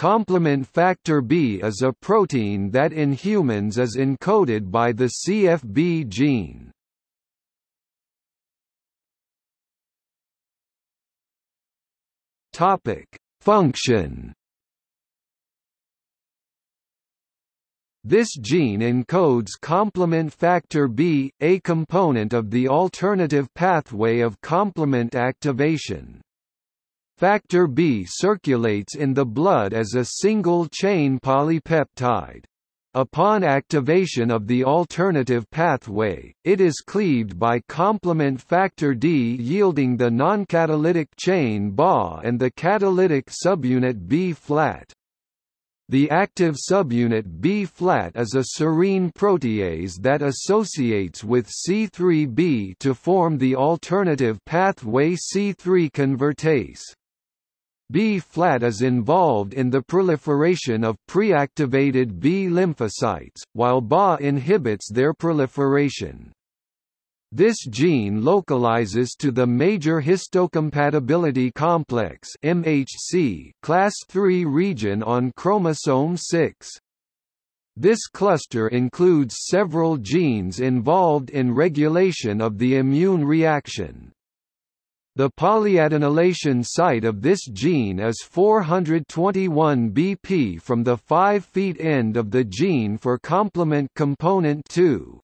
Complement factor B is a protein that in humans is encoded by the CFB gene. Topic: Function This gene encodes complement factor B, a component of the alternative pathway of complement activation. Factor B circulates in the blood as a single-chain polypeptide. Upon activation of the alternative pathway, it is cleaved by complement factor D yielding the noncatalytic chain BA and the catalytic subunit B-flat. The active subunit B-flat is a serine protease that associates with C3b to form the alternative pathway C3 convertase. B-flat is involved in the proliferation of pre-activated B lymphocytes, while BA inhibits their proliferation. This gene localizes to the major histocompatibility complex MHC class III region on chromosome 6. This cluster includes several genes involved in regulation of the immune reaction. The polyadenylation site of this gene is 421 BP from the 5' end of the gene for complement component 2.